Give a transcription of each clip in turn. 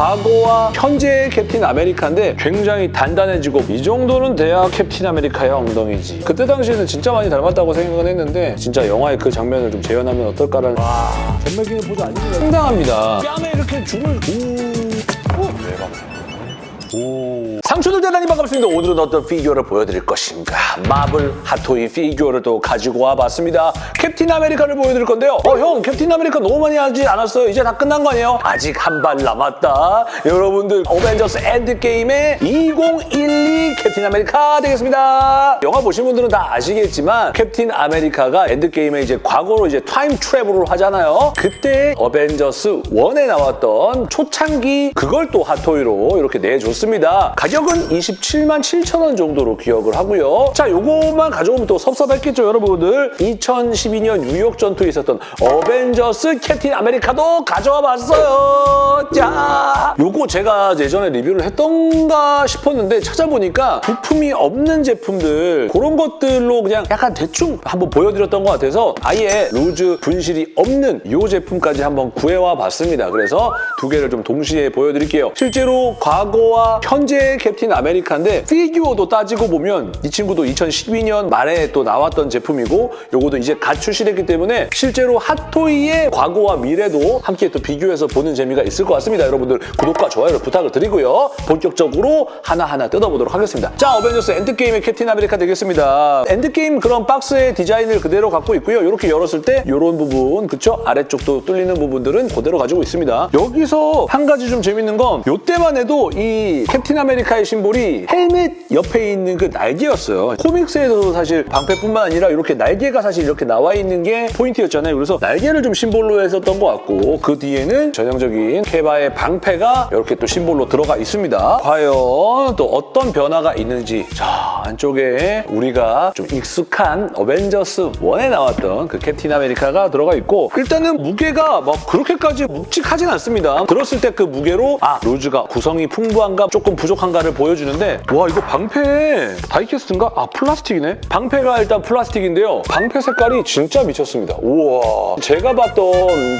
과거와 현재의 캡틴 아메리카인데 굉장히 단단해지고 이 정도는 돼야 캡틴 아메리카의 엉덩이지. 그때 당시에는 진짜 많이 닮았다고 생각은 했는데 진짜 영화의 그 장면을 좀 재현하면 어떨까라는 잼맥이는 보자 아닙니다. 상당합니다. 뺨에 이렇게 죽을 오. 대박. 오. 상추들 대단히 반갑습니다. 오늘은 어떤 피규어를 보여드릴 것인가. 마블 핫토이 피규어를 또 가지고 와봤습니다. 캡틴 아메리카를 보여드릴 건데요. 어, 형, 캡틴 아메리카 너무 많이 하지 않았어요? 이제 다 끝난 거 아니에요? 아직 한 발 남았다. 여러분들, 어벤져스 엔드게임의 2012 캡틴 아메리카 되겠습니다. 영화 보신 분들은 다 아시겠지만 캡틴 아메리카가 엔드게임에 이제 과거로 이제 time travel을 하잖아요. 그때 어벤져스 1에 나왔던 초창기 그걸 또 핫토이로 이렇게 내줬습니다. 가격은 27만 7천 원 정도로 기억을 하고요. 자, 요것만 가져오면 또 섭섭했겠죠, 여러분들. 2012년 뉴욕 전투에 있었던 어벤져스 캡틴 아메리카도 가져와 봤어요. 자, 요거 제가 예전에 리뷰를 했던가 싶었는데 찾아보니까 부품이 없는 제품들 그런 것들로 그냥 약간 대충 한번 보여드렸던 것 같아서 아예 loose 분실이 없는 이 제품까지 한번 구해와 봤습니다. 그래서 두 개를 좀 동시에 보여드릴게요. 실제로 과거와 현재의 캡틴 아메리카인데 피규어도 따지고 보면 이 친구도 2012년 말에 또 나왔던 제품이고 요거도 이제 갓 출시됐기 때문에 실제로 핫토이의 과거와 미래도 함께 또 비교해서 보는 재미가 있을 것 같습니다. 여러분들 구독과 좋아요를 부탁을 드리고요. 본격적으로 하나하나 뜯어보도록 하겠습니다. 자, 어벤져스 엔드게임의 캡틴 아메리카 되겠습니다. 엔드게임 그런 박스의 디자인을 그대로 갖고 있고요. 이렇게 열었을 때 이런 부분, 그쵸? 아래쪽도 뚫리는 부분들은 그대로 가지고 있습니다. 여기서 한 가지 좀 재밌는 건 이때만 해도 이 캡틴 아메리카의 심볼이 헬멧 옆에 있는 그 날개였어요. 코믹스에도 사실 방패뿐만 아니라 이렇게 날개가 사실 이렇게 나와 있는 게 포인트였잖아요. 그래서 날개를 좀 심볼로 했었던 것 같고 그 뒤에는 전형적인 캡아의 방패가 이렇게 또 심볼로 들어가 있습니다. 과연 또 어떤 변화가 있는지 자 안쪽에 우리가 좀 익숙한 어벤져스 1에 나왔던 그 캡틴 아메리카가 들어가 있고 일단은 무게가 막 그렇게까지 묵직하진 않습니다. 들었을 때 그 무게로 아 loose가 구성이 풍부한가 조금 부족한가를 보여주는데 와 이거 방패 die-cast인가? 아 플라스틱이네? 방패가 일단 플라스틱인데요. 방패 색깔이 진짜 미쳤습니다. 우와 제가 봤던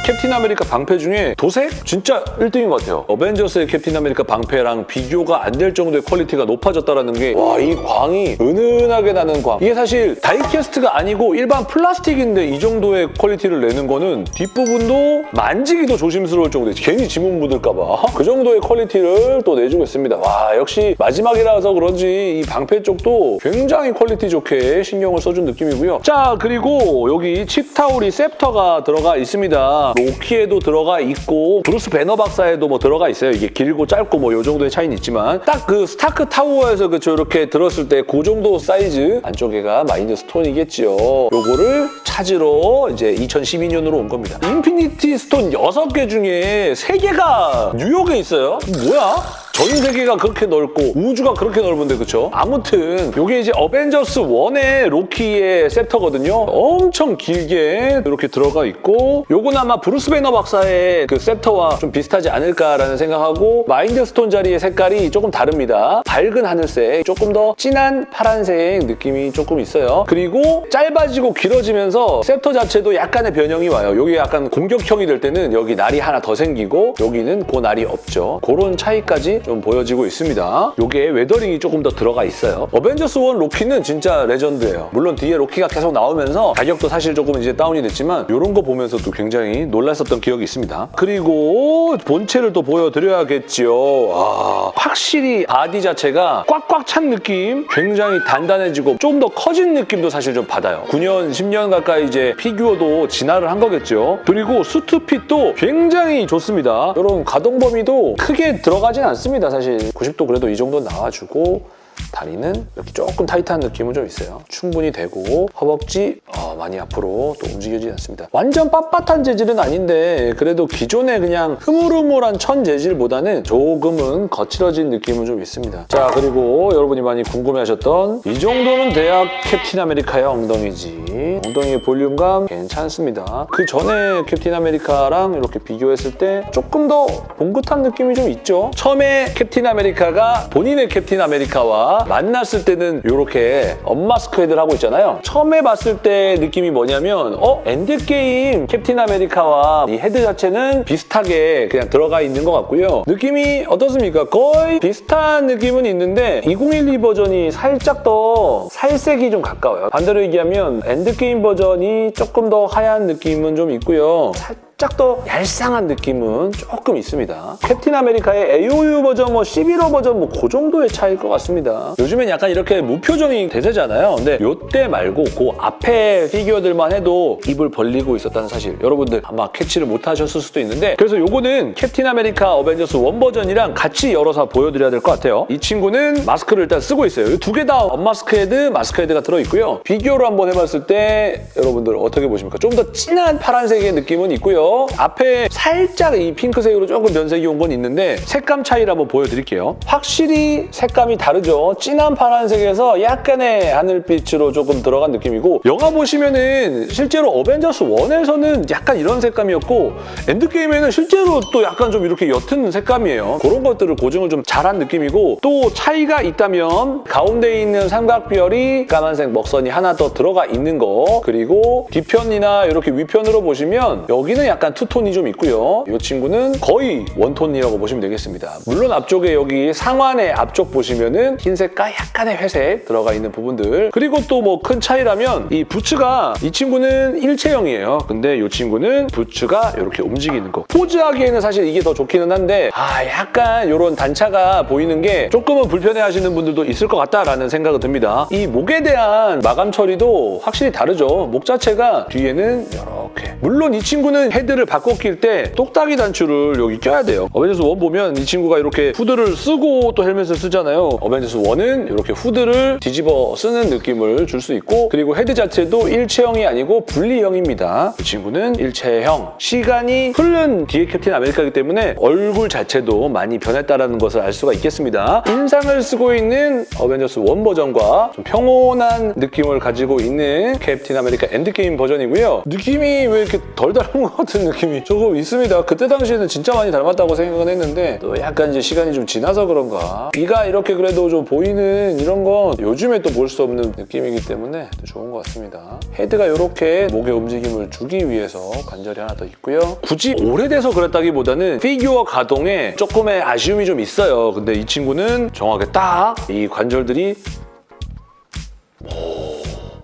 캡틴 아메리카 방패 중에 도색? 진짜 1등인 것 같아요. 어벤져스의 캡틴 아메리카 방패랑 비교가 안 될 정도의 퀄리티가 높아졌다는 게 와 이 광이 은은하게 나는 광 이게 사실 die-cast가 아니고 일반 플라스틱인데 이 정도의 퀄리티를 내는 거는 뒷부분도 만지기도 조심스러울 정도에 괜히 지문 묻을까 봐그 정도의 퀄리티를 또 내주고 있습니다. 와 역시 마지막이라서 그런지 이 방패 쪽도 굉장히 퀄리티 좋게 신경을 써준 느낌이고요. 자 그리고 여기 치타우리 scepter가 들어가 있습니다. 로키에도 들어가 있고 브루스 배너 박사에도 뭐 들어가 있어요. 이게 길고 짧고 뭐 이 정도의 차이는 있지만 딱 그 스타크 타워에서 그쵸 이렇게 들었을 때 그 정도 사이즈 안쪽에가 마인드 stone이겠지요. 요거를 찾으러 이제 2012년으로 온 겁니다. Infinity Stone 6개 중에 3개가 뉴욕에 있어요? 뭐야? 전 세계가 그렇게 넓고 우주가 그렇게 넓은데 그쵸? 아무튼 이게 이제 어벤져스 1의 로키의 scepter거든요. 엄청 길게 이렇게 들어가 있고 요건 아마 브루스 베너 박사의 그 scepter와 좀 비슷하지 않을까라는 생각하고 Mind Stone 자리의 색깔이 조금 다릅니다. 밝은 하늘색, 조금 더 진한 파란색 느낌이 조금 있어요. 그리고 짧아지고 길어지면서 scepter 자체도 약간의 변형이 와요. 여기 약간 공격형이 될 때는 여기 날이 하나 더 생기고 여기는 그 날이 없죠. 그런 차이까지 좀 보여지고 있습니다. 이게 weathering이 조금 더 들어가 있어요. 어벤져스 1 로키는 진짜 레전드예요. 물론 뒤에 로키가 계속 나오면서 가격도 사실 조금 이제 다운이 됐지만 이런 거 보면서도 굉장히 놀랐었던 기억이 있습니다. 그리고 본체를 또 보여드려야겠지요. 아, 확실히 바디 자체가 꽉꽉 찬 느낌, 굉장히 단단해지고 좀 더 커진 느낌도 사실 좀 받아요. 9년, 10년 가까이 이제 피규어도 진화를 한 거겠죠. 그리고 suit fit도 굉장히 좋습니다. 이런 가동 범위도 크게 들어가진 않습니다. 사실 90도 그래도 이 정도 나와주고 다리는 이렇게 조금 타이트한 느낌은 좀 있어요. 충분히 되고 허벅지 어, 많이 앞으로 또 움직여지지 않습니다. 완전 빳빳한 재질은 아닌데 그래도 기존의 그냥 흐물흐물한 천 재질보다는 조금은 거칠어진 느낌은 좀 있습니다. 자 그리고 여러분이 많이 궁금해하셨던 이 정도는 돼야 캡틴 아메리카의 엉덩이지. 엉덩이의 볼륨감 괜찮습니다. 그 전에 캡틴 아메리카랑 이렇게 비교했을 때 조금 더 봉긋한 느낌이 좀 있죠. 처음에 캡틴 아메리카가 본인의 캡틴 아메리카와 만났을 때는 이렇게 unmask 헤드를 하고 있잖아요. 처음에 봤을 때 느낌이 뭐냐면 어? 엔드게임 캡틴 아메리카와 이 헤드 자체는 비슷하게 그냥 들어가 있는 것 같고요. 느낌이 어떻습니까? 거의 비슷한 느낌은 있는데 2012 버전이 살짝 더 살색이 좀 가까워요. 반대로 얘기하면 엔드게임 버전이 조금 더 하얀 느낌은 좀 있고요. 살짝 더 얄쌍한 느낌은 조금 있습니다. 캡틴 아메리카의 AOU 버전, 뭐 11호 버전 뭐 그 정도의 차이일 것 같습니다. 요즘엔 약간 이렇게 무표정이 대세잖아요. 근데 요때 말고 그 앞에 피규어들만 해도 입을 벌리고 있었다는 사실 여러분들 아마 캐치를 못하셨을 수도 있는데 그래서 요거는 캡틴 아메리카 어벤져스 1 버전이랑 같이 열어서 보여드려야 될 것 같아요. 이 친구는 마스크를 일단 쓰고 있어요. 두 개 다 unmask 헤드, 마스크 헤드가 들어있고요. 비교로 한번 해봤을 때 여러분들 어떻게 보십니까? 좀 더 진한 파란색의 느낌은 있고요. 앞에 살짝 이 핑크색으로 조금 변색이 온 건 있는데 색감 차이를 한번 보여드릴게요. 확실히 색감이 다르죠. 진한 파란색에서 약간의 하늘빛으로 조금 들어간 느낌이고 영화 보시면은 실제로 어벤져스 1에서는 약간 이런 색감이었고 엔드게임에는 실제로 또 약간 좀 이렇게 옅은 색감이에요. 그런 것들을 고증을 좀 잘한 느낌이고 또 차이가 있다면 가운데 있는 삼각별이 까만색 먹선이 하나 더 들어가 있는 거 그리고 뒤편이나 이렇게 위편으로 보시면 여기는 약간 two-tone이 좀 있고요. 이 친구는 거의 one-tone이라고 보시면 되겠습니다. 물론 앞쪽에 여기 상완의 앞쪽 보시면은 흰색과 약간의 회색 들어가 있는 부분들 그리고 또 뭐 큰 차이라면 이 부츠가 이 친구는 일체형이에요. 근데 이 친구는 부츠가 이렇게 움직이는 거. 포즈하기에는 사실 이게 더 좋기는 한데 아 약간 이런 단차가 보이는 게 조금은 불편해하시는 분들도 있을 것 같다라는 생각이 듭니다. 이 목에 대한 마감 처리도 확실히 다르죠. 목 자체가 뒤에는 이렇게 물론 이 친구는 헤드 를 바꿔 낄 때 똑딱이 단추를 여기 껴야 돼요. 어벤져스 1 보면 이 친구가 이렇게 후드를 쓰고 또 헬멧을 쓰잖아요. 어벤져스 1은 이렇게 후드를 뒤집어 쓰는 느낌을 줄 수 있고 그리고 헤드 자체도 일체형이 아니고 분리형입니다. 이 친구는 일체형. 시간이 흐른 뒤에 캡틴 아메리카이기 때문에 얼굴 자체도 많이 변했다는 것을 알 수가 있겠습니다. 인상을 쓰고 있는 어벤져스 1 버전과 좀 평온한 느낌을 가지고 있는 캡틴 아메리카 엔드게임 버전이고요. 느낌이 왜 이렇게 덜 닮은 것 같은 느낌이 조금 있습니다. 그때 당시에는 진짜 많이 닮았다고 생각은 했는데 또 약간 이제 시간이 좀 지나서 그런가 귀가 이렇게 그래도 좀 보이는 이런 건 요즘에 또 볼 수 없는 느낌이기 때문에 또 좋은 것 같습니다. 헤드가 이렇게 목의 움직임을 주기 위해서 관절이 하나 더 있고요. 굳이 오래돼서 그랬다기보다는 피규어 가동에 조금의 아쉬움이 좀 있어요. 근데 이 친구는 정확하게 딱 이 관절들이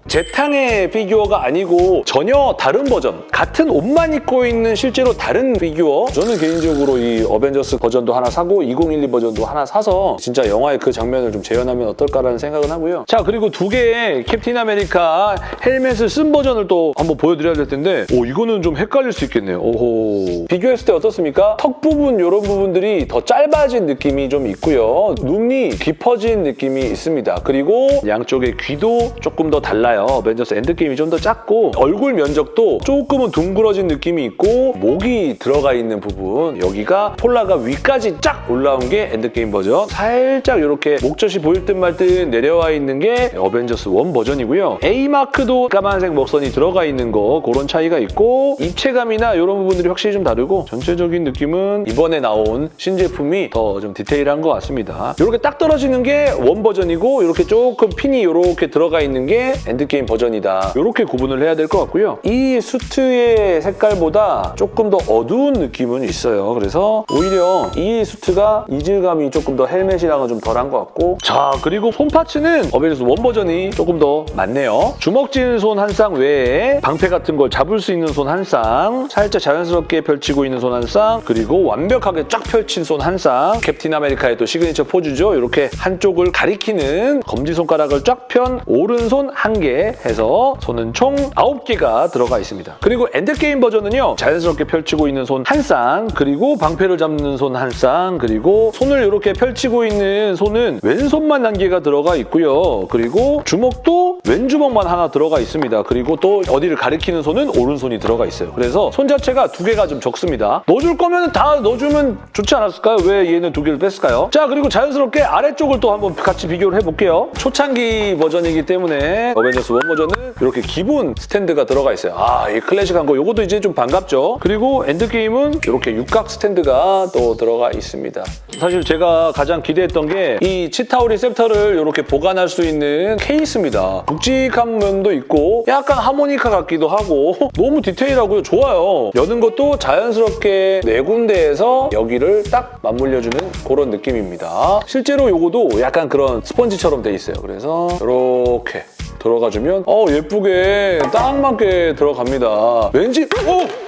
재탕의 피규어가 아니고 전혀 다른 버전 같은 옷만 입고 있는 실제로 다른 피규어. 저는 개인적으로 이 어벤져스 버전도 하나 사고 2012 버전도 하나 사서 진짜 영화의 그 장면을 좀 재현하면 어떨까라는 생각은 하고요. 자 그리고 두 개의 캡틴 아메리카 헬멧을 쓴 버전을 또 한번 보여드려야 될 텐데 오 이거는 좀 헷갈릴 수 있겠네요. 오호. 비교했을 때 어떻습니까? 턱 부분 이런 부분들이 더 짧아진 느낌이 좀 있고요. 눈이 깊어진 느낌이 있습니다. 그리고 양쪽의 귀도 조금 더 달라요 어벤져스 엔드게임이 좀 더 작고 얼굴 면적도 조금은 둥그러진 느낌이 있고 목이 들어가 있는 부분. 여기가 폴라가 위까지 쫙 올라온 게 엔드게임 버전. 살짝 이렇게 목젖이 보일 듯 말 듯 내려와 있는 게 어벤져스 1 버전이고요. A마크도 까만색 먹선이 들어가 있는 거 그런 차이가 있고 입체감이나 이런 부분들이 확실히 좀 다르고 전체적인 느낌은 이번에 나온 신제품이 더 좀 디테일한 것 같습니다. 이렇게 딱 떨어지는 게 원 버전이고 이렇게 조금 핀이 이렇게 들어가 있는 게 엔드 게임 버전이다. 이렇게 구분을 해야 될 것 같고요. 이 수트의 색깔보다 조금 더 어두운 느낌은 있어요. 그래서 오히려 이 수트가 이질감이 조금 더 헬멧이랑은 좀 덜한 것 같고 자 그리고 손 parts는 어벤져스 원 버전이 조금 더 많네요. 주먹 쥐는 손한 쌍 외에 방패 같은 걸 잡을 수 있는 손 한 쌍, 살짝 자연스럽게 펼치고 있는 손 한 쌍, 그리고 완벽하게 쫙 펼친 손 한 쌍, 캡틴 아메리카의 또 시그니처 포즈죠. 이렇게 한쪽을 가리키는 검지손가락을 쫙 편 오른손 한 개 해서 손은 총 9개가 들어가 있습니다. 그리고 엔드게임 버전은요. 자연스럽게 펼치고 있는 손 한 쌍, 그리고 방패를 잡는 손 한 쌍, 그리고 손을 이렇게 펼치고 있는 손은 왼손만 한 개가 들어가 있고요. 그리고 주먹도 왼주먹만 하나 들어가 있습니다. 그리고 또 어디를 가리키는 손은 오른손이 들어가 있어요. 그래서 손 자체가 두 개가 좀 적습니다. 넣어줄 거면 다 넣어주면 좋지 않았을까요? 왜 얘는 두 개를 뺐을까요? 자 그리고 자연스럽게 아래쪽을 또 한번 같이 비교를 해볼게요. 초창기 버전이기 때문에 어벤져스 원 버전은 이렇게 기본 스탠드가 들어가 있어요. 아, 이 클래식한 거 요것도 이제 좀 반갑죠. 그리고 엔드게임은 이렇게 육각 스탠드가 또 들어가 있습니다. 사실 제가 가장 기대했던 게 이 치타우리 scepter를 이렇게 보관할 수 있는 케이스입니다. 묵직한 면도 있고 약간 하모니카 같기도 하고 너무 디테일하고요. 좋아요. 여는 것도 자연스럽게 네 군데에서 여기를 딱 맞물려주는 그런 느낌입니다. 실제로 요거도 약간 그런 스펀지처럼 돼 있어요. 그래서 이렇게 들어가주면 어 예쁘게 딱 맞게 들어갑니다. 왠지 어!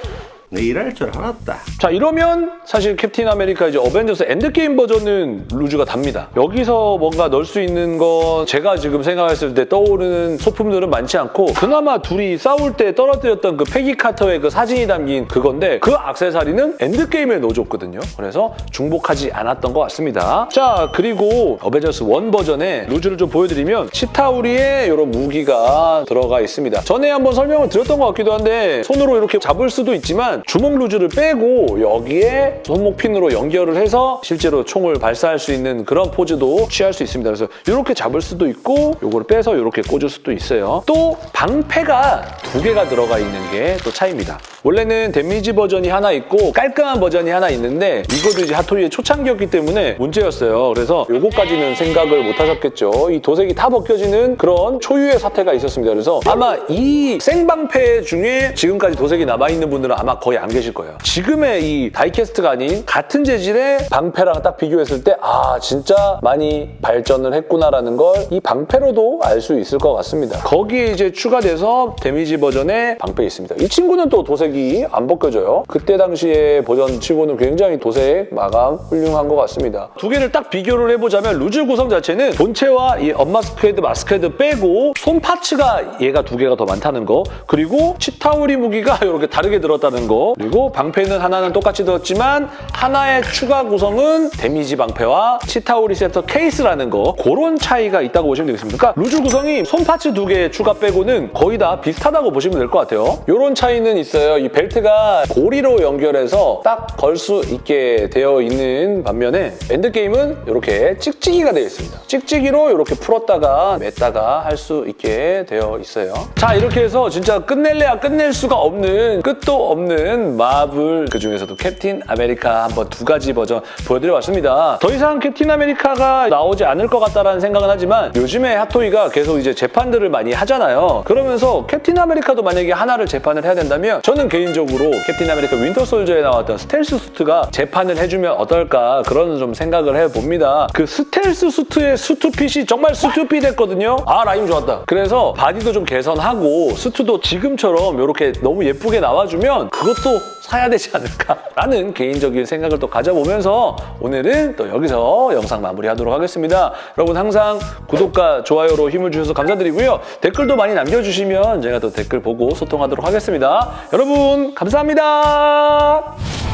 내 이럴 줄 알았다. 자 이러면 사실 캡틴 아메리카 이제 어벤져스 엔드게임 버전은 loose가 답니다. 여기서 뭔가 넣을 수 있는 건 제가 지금 생각했을 때 떠오르는 소품들은 많지 않고 그나마 둘이 싸울 때 떨어뜨렸던 그 페기 카터의 그 사진이 담긴 그건데 그 악세사리는 엔드게임에 넣어줬거든요. 그래서 중복하지 않았던 것 같습니다. 자 그리고 어벤져스 원 버전의 loose를 좀 보여드리면 치타우리의 이런 무기가 들어가 있습니다. 전에 한번 설명을 드렸던 것 같기도 한데 손으로 이렇게 잡을 수도 있지만 주먹 loose를 빼고 여기에 손목 핀으로 연결을 해서 실제로 총을 발사할 수 있는 그런 포즈도 취할 수 있습니다. 그래서 이렇게 잡을 수도 있고 이걸 빼서 이렇게 꽂을 수도 있어요. 또 방패가 두 개가 들어가 있는 게 또 차이입니다. 원래는 damage 버전이 하나 있고 깔끔한 버전이 하나 있는데 이것도 이제 핫토이의 초창기였기 때문에 문제였어요. 그래서 요거까지는 생각을 못 하셨겠죠. 이 도색이 다 벗겨지는 그런 초유의 사태가 있었습니다. 그래서 아마 이 생방패 중에 지금까지 도색이 남아있는 분들은 아마 거의 안 계실 거예요. 지금의 이 die-cast가 아닌 같은 재질의 방패랑 딱 비교했을 때 아 진짜 많이 발전을 했구나라는 걸 이 방패로도 알 수 있을 것 같습니다. 거기에 이제 추가돼서 damage 버전의 방패 있습니다. 이 친구는 또 도색이 안 벗겨져요. 그때 당시에 버전 치고는 굉장히 도색 마감 훌륭한 것 같습니다. 두 개를 딱 비교를 해보자면 loose 구성 자체는 본체와 이 unmask head mask head 빼고 손 parts가 얘가 두 개가 더 많다는 거 그리고 치타우리 무기가 이렇게 다르게 들었다는 거 그리고 방패는 하나는 똑같이 들었지만 하나의 추가 구성은 damage 방패와 치타우리 scepter 케이스라는 거 그런 차이가 있다고 보시면 되겠습니다. 그러니까 loose 구성이 손 parts 두 개 추가 빼고는 거의 다 비슷하다고 보시면 될 것 같아요. 이런 차이는 있어요. 이 벨트가 고리로 연결해서 딱 걸 수 있게 되어 있는 반면에 엔드게임은 이렇게 찍찍이가 되어 있습니다. 찍찍이로 이렇게 풀었다가 맸다가 할 수 있게 되어 있어요. 자 이렇게 해서 진짜 끝낼래야 끝낼 수가 없는 끝도 없는 마블 그중에서도 캡틴 아메리카 한번 두 가지 버전 보여드려봤습니다. 더 이상 캡틴 아메리카가 나오지 않을 것 같다라는 생각은 하지만 요즘에 핫토이가 계속 이제 재판들을 많이 하잖아요. 그러면서 캡틴 아메리카도 만약에 하나를 재판을 해야 된다면 저는 개인적으로 캡틴 아메리카 윈터 솔저에 나왔던 스텔스 수트가 재판을 해주면 어떨까 그런 좀 생각을 해봅니다. 그 스텔스 수트의 수트핏이 정말 stupid했거든요. 아 라임 좋았다. 그래서 바디도 좀 개선하고 수트도 지금처럼 이렇게 너무 예쁘게 나와주면 그것도 사야 되지 않을까라는 개인적인 생각을 또 가져보면서 오늘은 또 여기서 영상 마무리하도록 하겠습니다. 여러분 항상 구독과 좋아요로 힘을 주셔서 감사드리고요. 댓글도 많이 남겨주시면 제가 또 댓글 보고 소통하도록 하겠습니다. 여러분 감사합니다.